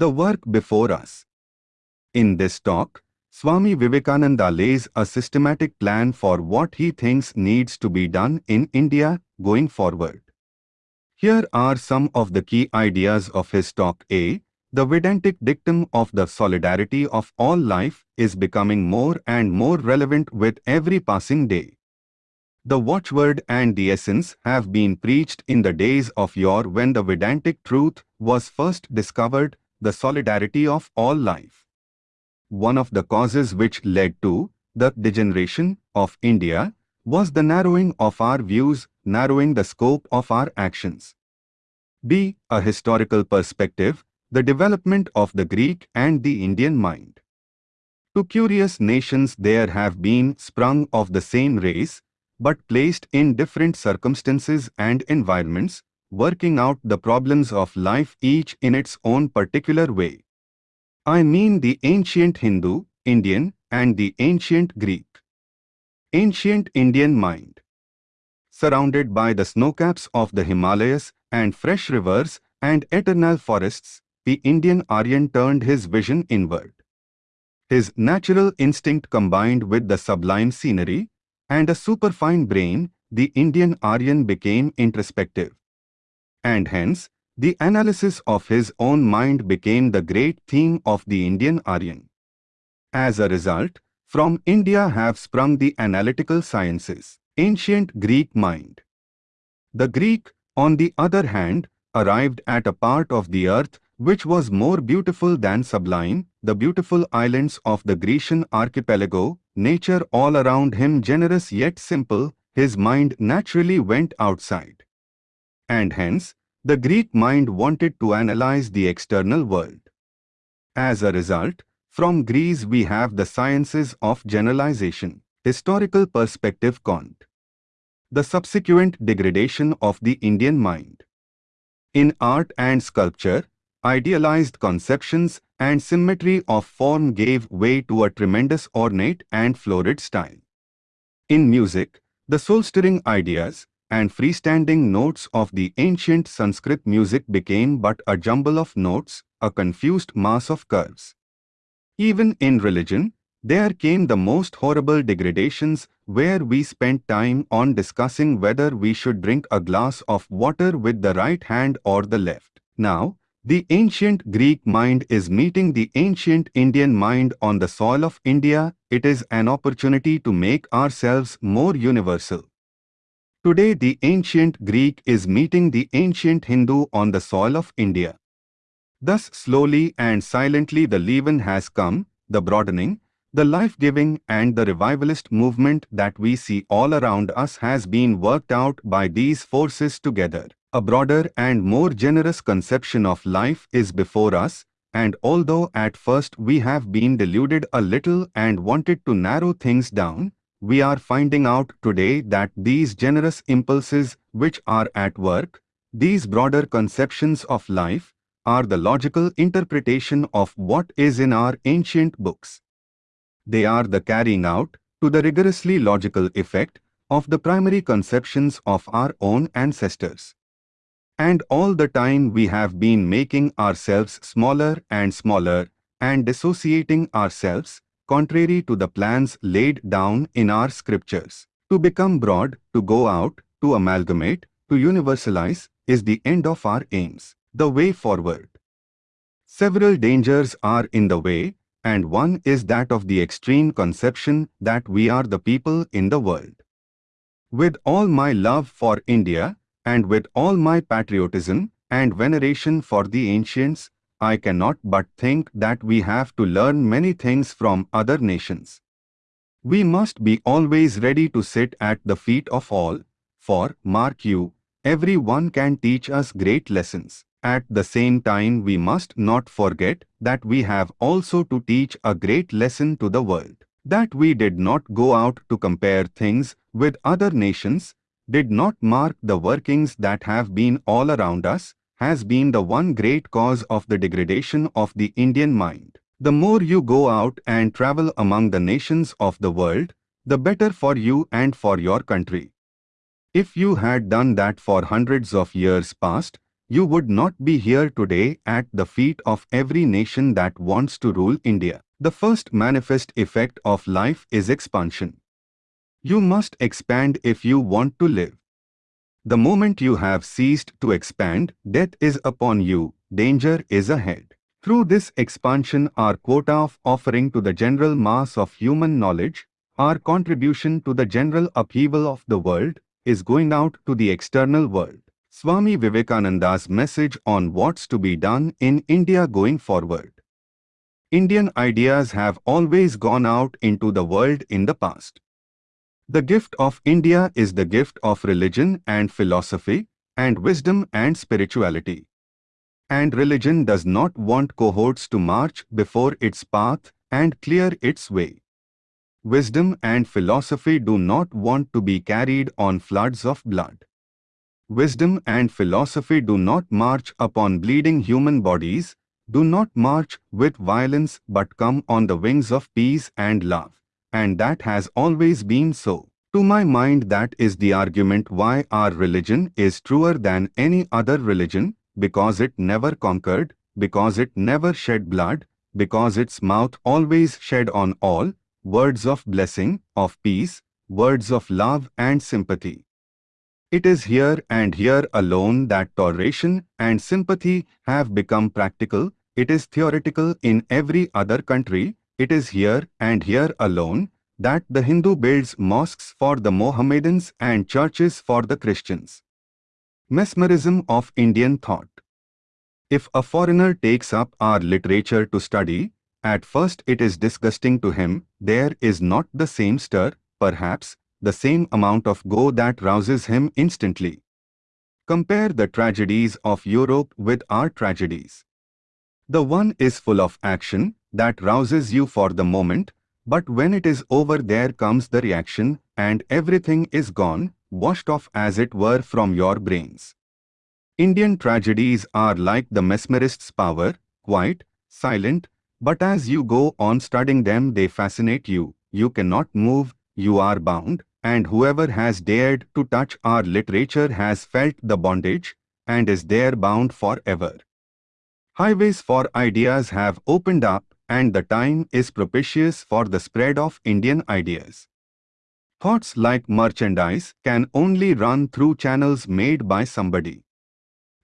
The work before us. In this talk, Swami Vivekananda lays a systematic plan for what he thinks needs to be done in India going forward. Here are some of the key ideas of his talk A. The Vedantic dictum of the solidarity of all life is becoming more and more relevant with every passing day. The watchword and the essence have been preached in the days of yore when the Vedantic truth was first discovered, the solidarity of all life one of the causes which led to the degeneration of India was the narrowing of our views, narrowing the scope of our actions. B. A historical perspective, the development of the Greek and the Indian mind. Two curious nations there have been sprung of the same race, but placed in different circumstances and environments, working out the problems of life each in its own particular way. I mean the ancient Hindu, Indian and the ancient Greek. Ancient Indian mind. Surrounded by the snowcaps of the Himalayas and fresh rivers and eternal forests, the Indian Aryan turned his vision inward. His natural instinct combined with the sublime scenery and a superfine brain, the Indian Aryan became introspective. And hence, the analysis of his own mind became the great theme of the Indian Aryan. As a result, from India have sprung the analytical sciences, ancient Greek mind. The Greek, on the other hand, arrived at a part of the earth which was more beautiful than sublime, the beautiful islands of the Grecian archipelago, nature all around him generous yet simple, his mind naturally went outside. And hence, the Greek mind wanted to analyze the external world. As a result, from Greece we have the sciences of generalization, historical perspective Kant. The subsequent degradation of the Indian mind. In art and sculpture, idealized conceptions and symmetry of form gave way to a tremendous ornate and florid style. In music, the soul-stirring ideas, and freestanding notes of the ancient Sanskrit music became but a jumble of notes, a confused mass of curves. Even in religion, there came the most horrible degradations where we spent time on discussing whether we should drink a glass of water with the right hand or the left. Now, the ancient Greek mind is meeting the ancient Indian mind on the soil of India. It is an opportunity to make ourselves more universal. Today the ancient Greek is meeting the ancient Hindu on the soil of India. Thus slowly and silently the leaven has come, the broadening, the life-giving and the revivalist movement that we see all around us has been worked out by these forces together. A broader and more generous conception of life is before us, and although at first we have been deluded a little and wanted to narrow things down, we are finding out today that these generous impulses which are at work, these broader conceptions of life, are the logical interpretation of what is in our ancient books. They are the carrying out, to the rigorously logical effect, of the primary conceptions of our own ancestors. And all the time we have been making ourselves smaller and smaller and dissociating ourselves contrary to the plans laid down in our scriptures. To become broad, to go out, to amalgamate, to universalize, is the end of our aims, the way forward. Several dangers are in the way, and one is that of the extreme conception that we are the people in the world. With all my love for India, and with all my patriotism and veneration for the ancients, I cannot but think that we have to learn many things from other nations. We must be always ready to sit at the feet of all, for, mark you, every one can teach us great lessons. At the same time we must not forget that we have also to teach a great lesson to the world. That we did not go out to compare things with other nations, did not mark the workings that have been all around us, has been the one great cause of the degradation of the Indian mind. The more you go out and travel among the nations of the world, the better for you and for your country. If you had done that for hundreds of years past, you would not be here today at the feet of every nation that wants to rule India. The first manifest effect of life is expansion. You must expand if you want to live. The moment you have ceased to expand, death is upon you, danger is ahead. Through this expansion our quota of offering to the general mass of human knowledge, our contribution to the general upheaval of the world, is going out to the external world. Swami Vivekananda's message on what's to be done in India going forward. Indian ideas have always gone out into the world in the past. The gift of India is the gift of religion and philosophy, and wisdom and spirituality. And religion does not want cohorts to march before its path and clear its way. Wisdom and philosophy do not want to be carried on floods of blood. Wisdom and philosophy do not march upon bleeding human bodies, do not march with violence but come on the wings of peace and love and that has always been so. To my mind that is the argument why our religion is truer than any other religion, because it never conquered, because it never shed blood, because its mouth always shed on all, words of blessing, of peace, words of love and sympathy. It is here and here alone that toleration and sympathy have become practical, it is theoretical in every other country, it is here and here alone that the Hindu builds mosques for the Mohammedans and churches for the Christians. Mesmerism of Indian thought. If a foreigner takes up our literature to study, at first it is disgusting to him, there is not the same stir, perhaps, the same amount of go that rouses him instantly. Compare the tragedies of Europe with our tragedies. The one is full of action, that rouses you for the moment, but when it is over there comes the reaction and everything is gone, washed off as it were from your brains. Indian tragedies are like the mesmerist's power, quiet, silent, but as you go on studying them they fascinate you, you cannot move, you are bound, and whoever has dared to touch our literature has felt the bondage, and is there bound forever. Highways for ideas have opened up and the time is propitious for the spread of Indian ideas. Thoughts like merchandise can only run through channels made by somebody.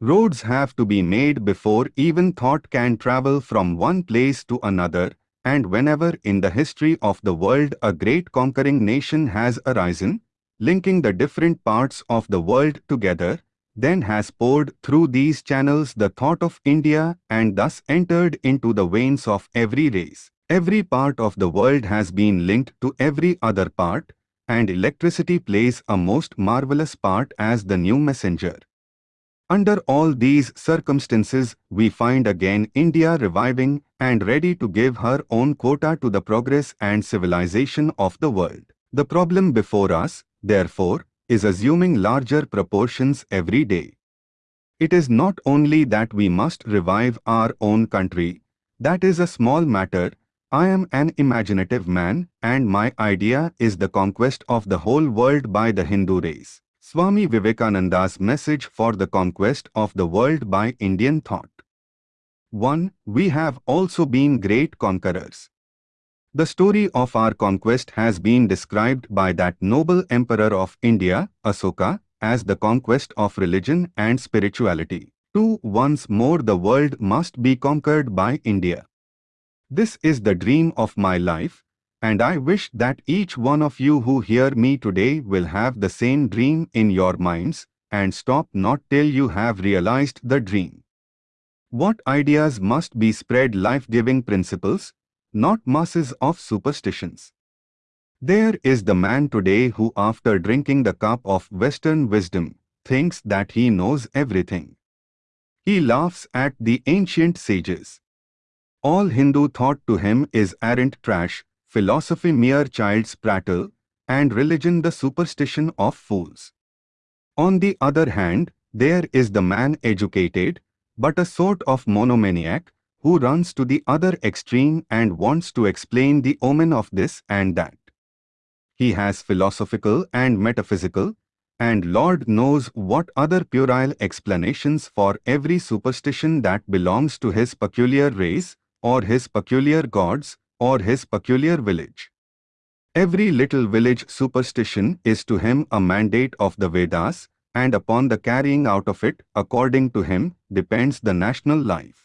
Roads have to be made before even thought can travel from one place to another, and whenever in the history of the world a great conquering nation has arisen, linking the different parts of the world together, then has poured through these channels the thought of India and thus entered into the veins of every race. Every part of the world has been linked to every other part, and electricity plays a most marvelous part as the new messenger. Under all these circumstances, we find again India reviving and ready to give her own quota to the progress and civilization of the world. The problem before us, therefore, is assuming larger proportions every day. It is not only that we must revive our own country, that is a small matter, I am an imaginative man and my idea is the conquest of the whole world by the Hindu race. Swami Vivekananda's message for the conquest of the world by Indian thought. 1. We have also been great conquerors. The story of our conquest has been described by that noble emperor of India, Asoka, as the conquest of religion and spirituality. 2. Once more the world must be conquered by India. This is the dream of my life, and I wish that each one of you who hear me today will have the same dream in your minds and stop not till you have realized the dream. What ideas must be spread life-giving principles, not masses of superstitions. There is the man today who after drinking the cup of Western wisdom, thinks that he knows everything. He laughs at the ancient sages. All Hindu thought to him is arrant trash, philosophy mere child's prattle, and religion the superstition of fools. On the other hand, there is the man educated, but a sort of monomaniac, who runs to the other extreme and wants to explain the omen of this and that. He has philosophical and metaphysical, and Lord knows what other puerile explanations for every superstition that belongs to his peculiar race, or his peculiar gods, or his peculiar village. Every little village superstition is to him a mandate of the Vedas, and upon the carrying out of it, according to him, depends the national life.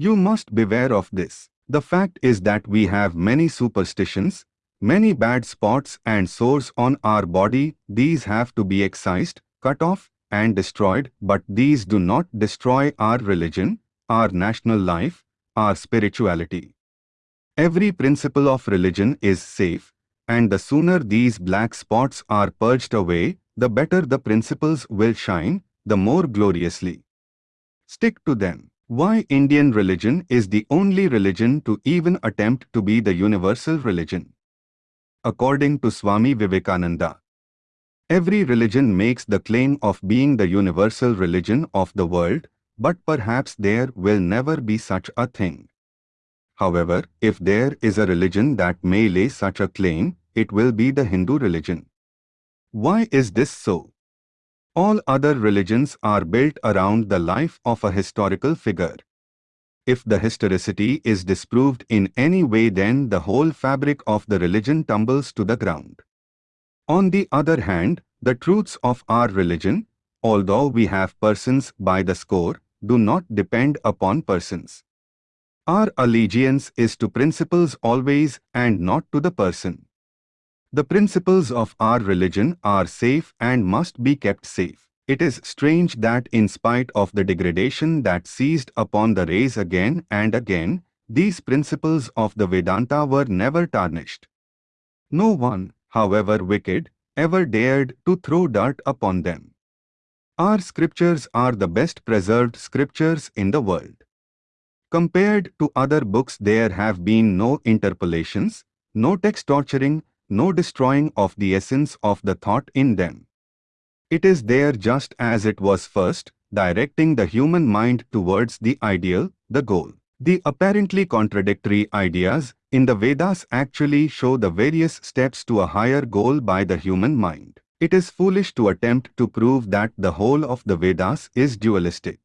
You must beware of this. The fact is that we have many superstitions, many bad spots and sores on our body, these have to be excised, cut off, and destroyed, but these do not destroy our religion, our national life, our spirituality. Every principle of religion is safe, and the sooner these black spots are purged away, the better the principles will shine, the more gloriously. Stick to them. Why Indian religion is the only religion to even attempt to be the universal religion. According to Swami Vivekananda, every religion makes the claim of being the universal religion of the world, but perhaps there will never be such a thing. However, if there is a religion that may lay such a claim, it will be the Hindu religion. Why is this so? All other religions are built around the life of a historical figure. If the historicity is disproved in any way then the whole fabric of the religion tumbles to the ground. On the other hand, the truths of our religion, although we have persons by the score, do not depend upon persons. Our allegiance is to principles always and not to the person. The principles of our religion are safe and must be kept safe. It is strange that in spite of the degradation that seized upon the race again and again, these principles of the Vedanta were never tarnished. No one, however wicked, ever dared to throw dirt upon them. Our scriptures are the best preserved scriptures in the world. Compared to other books there have been no interpolations, no text torturing, no destroying of the essence of the thought in them. It is there just as it was first, directing the human mind towards the ideal, the goal. The apparently contradictory ideas in the Vedas actually show the various steps to a higher goal by the human mind. It is foolish to attempt to prove that the whole of the Vedas is dualistic.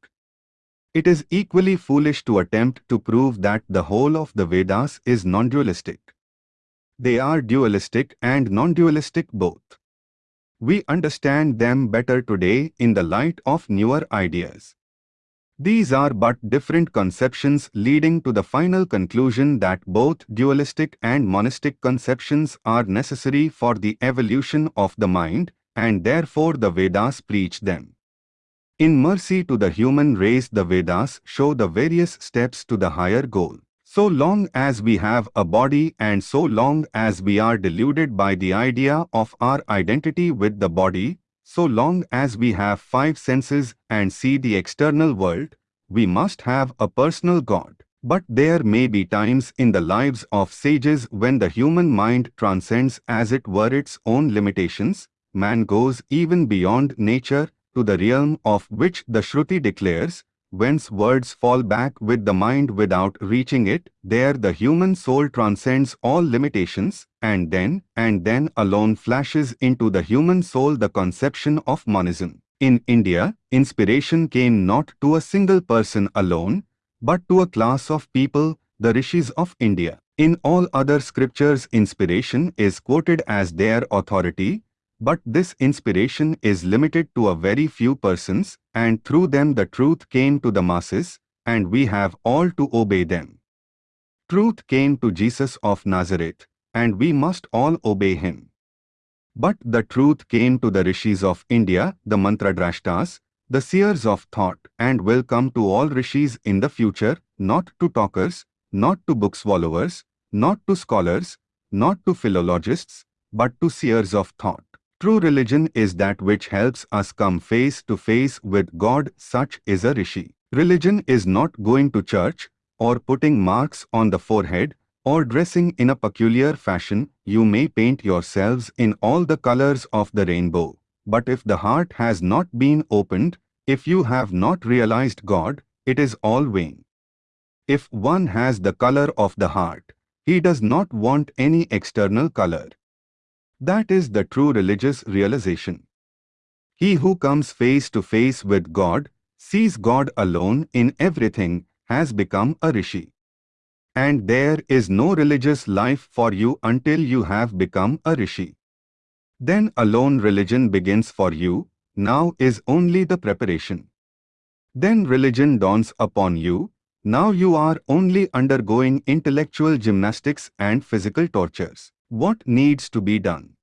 It is equally foolish to attempt to prove that the whole of the Vedas is non-dualistic. They are dualistic and non-dualistic both. We understand them better today in the light of newer ideas. These are but different conceptions leading to the final conclusion that both dualistic and monistic conceptions are necessary for the evolution of the mind, and therefore the Vedas preach them. In mercy to the human race the Vedas show the various steps to the higher goal. So long as we have a body and so long as we are deluded by the idea of our identity with the body, so long as we have five senses and see the external world, we must have a personal God. But there may be times in the lives of sages when the human mind transcends as it were its own limitations, man goes even beyond nature to the realm of which the Shruti declares, whence words fall back with the mind without reaching it, there the human soul transcends all limitations, and then, and then alone flashes into the human soul the conception of monism. In India, inspiration came not to a single person alone, but to a class of people, the rishis of India. In all other scriptures inspiration is quoted as their authority, but this inspiration is limited to a very few persons, and through them the truth came to the masses, and we have all to obey them. Truth came to Jesus of Nazareth, and we must all obey him. But the truth came to the rishis of India, the mantradrashtas, the seers of thought, and will come to all rishis in the future, not to talkers, not to book swallowers, not to scholars, not to philologists, but to seers of thought. True religion is that which helps us come face to face with God, such is a rishi. Religion is not going to church, or putting marks on the forehead, or dressing in a peculiar fashion, you may paint yourselves in all the colors of the rainbow. But if the heart has not been opened, if you have not realized God, it is all vain. If one has the color of the heart, he does not want any external color. That is the true religious realization. He who comes face to face with God, sees God alone in everything, has become a rishi. And there is no religious life for you until you have become a rishi. Then alone religion begins for you, now is only the preparation. Then religion dawns upon you, now you are only undergoing intellectual gymnastics and physical tortures. What needs to be done?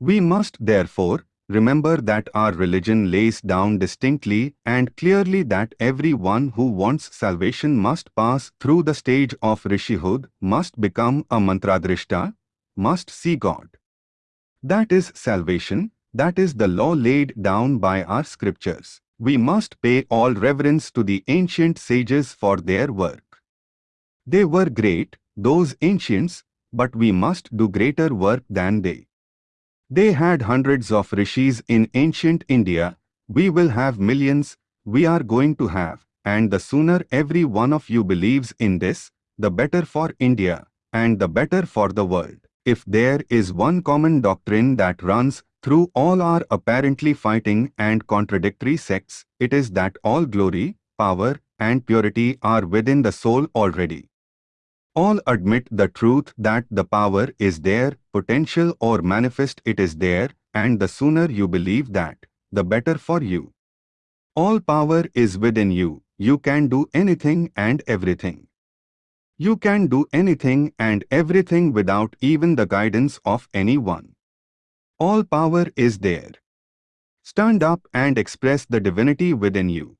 We must therefore remember that our religion lays down distinctly and clearly that everyone who wants salvation must pass through the stage of rishihood, must become a mantradrishta, must see God. That is salvation, that is the law laid down by our scriptures. We must pay all reverence to the ancient sages for their work. They were great, those ancients, but we must do greater work than they. They had hundreds of rishis in ancient India, we will have millions, we are going to have, and the sooner every one of you believes in this, the better for India, and the better for the world. If there is one common doctrine that runs through all our apparently fighting and contradictory sects, it is that all glory, power, and purity are within the soul already. All admit the truth that the power is there, potential or manifest it is there, and the sooner you believe that, the better for you. All power is within you, you can do anything and everything. You can do anything and everything without even the guidance of anyone. All power is there. Stand up and express the divinity within you.